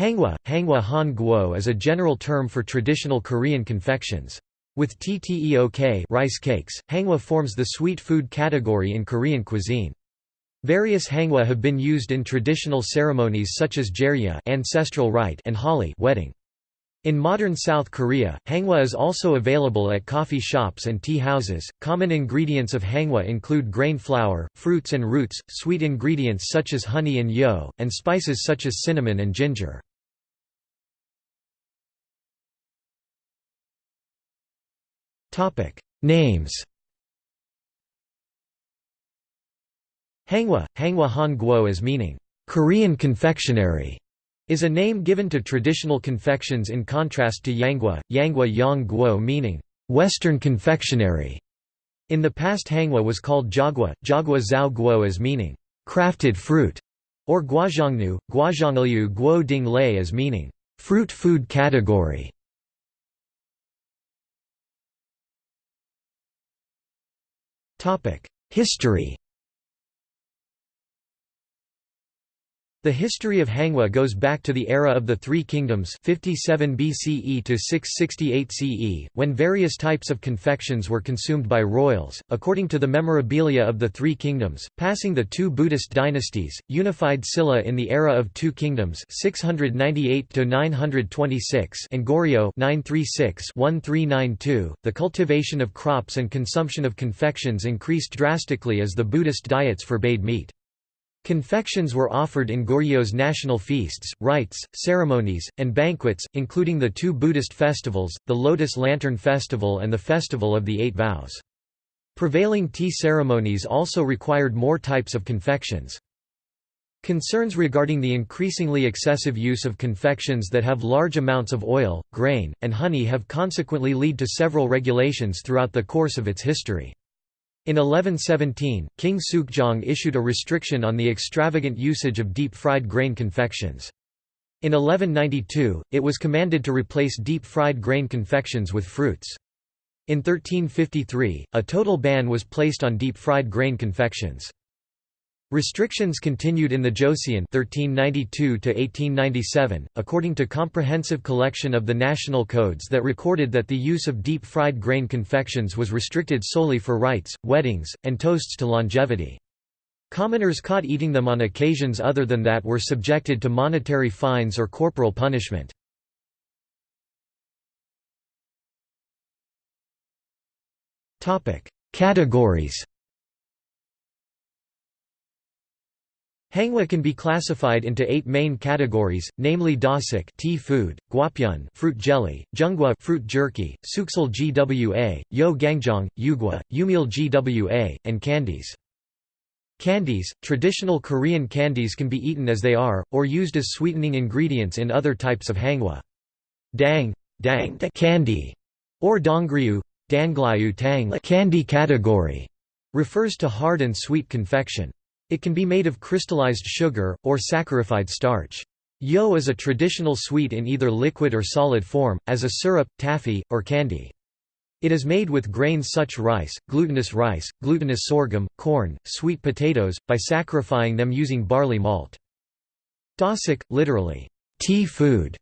Hangwa, hangwa han guo is a general term for traditional Korean confections. With tteok rice cakes, hangwa forms the sweet food category in Korean cuisine. Various hangwa have been used in traditional ceremonies such as jeryeon ancestral rite and holi wedding. In modern South Korea, hangwa is also available at coffee shops and tea houses. Common ingredients of hangwa include grain flour, fruits and roots, sweet ingredients such as honey and yo, and spices such as cinnamon and ginger. Names. Hangwa, Hangwa Han Guo as meaning Korean confectionery is a name given to traditional confections in contrast to Yangwa, Yangwa Yang Guo meaning Western confectionery. In the past Hangwa was called Jagwa, Jagwa Zhao Guo as meaning crafted fruit, or Guazhongnu, Guazhonglu Guo Ding Lei as meaning fruit food category. History The history of Hangwa goes back to the era of the Three Kingdoms 57 BCE to 668 CE, when various types of confections were consumed by royals, according to the memorabilia of the Three Kingdoms, passing the two Buddhist dynasties, unified Silla in the era of Two Kingdoms 698 926 and Goryeo 936-1392. The cultivation of crops and consumption of confections increased drastically as the Buddhist diets forbade meat. Confections were offered in Goryeo's national feasts, rites, ceremonies, and banquets, including the two Buddhist festivals, the Lotus Lantern Festival and the Festival of the Eight Vows. Prevailing tea ceremonies also required more types of confections. Concerns regarding the increasingly excessive use of confections that have large amounts of oil, grain, and honey have consequently led to several regulations throughout the course of its history. In 1117, King Sukjong issued a restriction on the extravagant usage of deep-fried grain confections. In 1192, it was commanded to replace deep-fried grain confections with fruits. In 1353, a total ban was placed on deep-fried grain confections. Restrictions continued in the Joseon 1392 according to comprehensive collection of the national codes that recorded that the use of deep-fried grain confections was restricted solely for rites, weddings, and toasts to longevity. Commoners caught eating them on occasions other than that were subjected to monetary fines or corporal punishment. Categories Hangwa can be classified into eight main categories, namely dasik tea food, gwapyeon fruit jelly, jeonggwa fruit jerky, suksal gwa, yo gangjeong, yugwa, yumil gwa, and candies. Candies, traditional Korean candies can be eaten as they are, or used as sweetening ingredients in other types of hangwa. Dang, dang candy, or dongryu, danglyu tang candy category, refers to hard and sweet confection. It can be made of crystallized sugar, or saccharified starch. Yo is a traditional sweet in either liquid or solid form, as a syrup, taffy, or candy. It is made with grains such rice, glutinous rice, glutinous sorghum, corn, sweet potatoes, by saccharifying them using barley malt. Dasik, literally, tea food,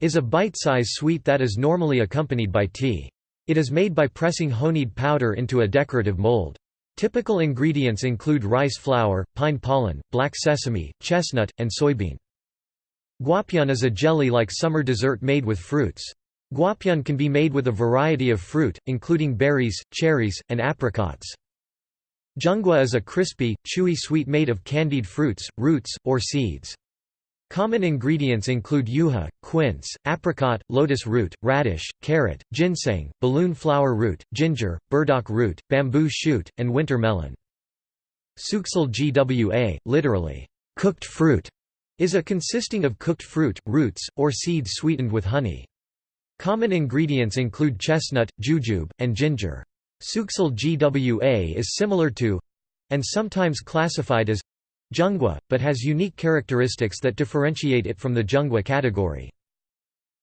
is a bite-size sweet that is normally accompanied by tea. It is made by pressing honeyed powder into a decorative mold. Typical ingredients include rice flour, pine pollen, black sesame, chestnut, and soybean. Gwapyeon is a jelly-like summer dessert made with fruits. Gwapyeon can be made with a variety of fruit, including berries, cherries, and apricots. Jeonggwa is a crispy, chewy sweet made of candied fruits, roots, or seeds. Common ingredients include yuja, quince, apricot, lotus root, radish, carrot, ginseng, balloon flower root, ginger, burdock root, bamboo shoot, and winter melon. Suksal gwa, literally, cooked fruit, is a consisting of cooked fruit, roots, or seeds sweetened with honey. Common ingredients include chestnut, jujube, and ginger. Suksal gwa is similar to and sometimes classified as Jeonggwa, but has unique characteristics that differentiate it from the Jeonggwa category.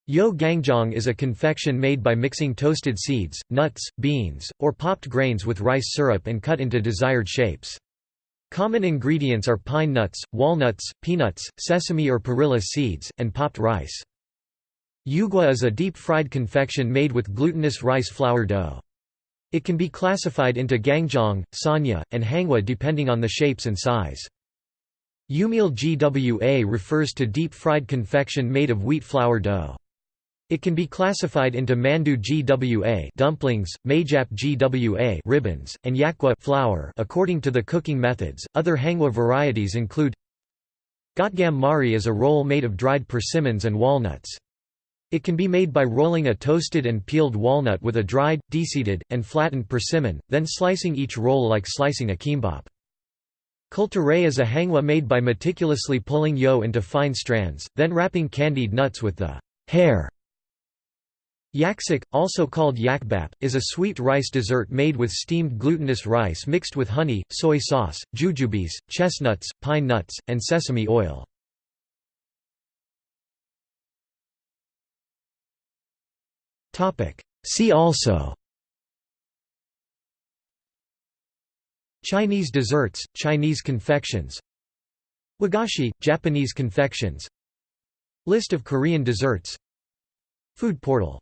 Yo gangjeong is a confection made by mixing toasted seeds, nuts, beans, or popped grains with rice syrup and cut into desired shapes. Common ingredients are pine nuts, walnuts, peanuts, sesame or perilla seeds, and popped rice. Yugwa is a deep-fried confection made with glutinous rice flour dough. It can be classified into gangjeong, sanja, and hangwa depending on the shapes and size. Yumil GWA refers to deep-fried confection made of wheat flour dough. It can be classified into mandu GWA dumplings, maejap GWA ribbons, and yakgwa flour according to the cooking methods. Other hangwa varieties include Gotgam mari is a roll made of dried persimmons and walnuts. It can be made by rolling a toasted and peeled walnut with a dried, deseeded, and flattened persimmon, then slicing each roll like slicing a kimbap. Kkultarae is a hangwa made by meticulously pulling yo into fine strands, then wrapping candied nuts with the hair. Yaksik, also called yakbap, is a sweet rice dessert made with steamed glutinous rice mixed with honey, soy sauce, jujubes, chestnuts, pine nuts, and sesame oil. See also Chinese desserts, Chinese confections. Wagashi, Japanese confections. List of Korean desserts. Food portal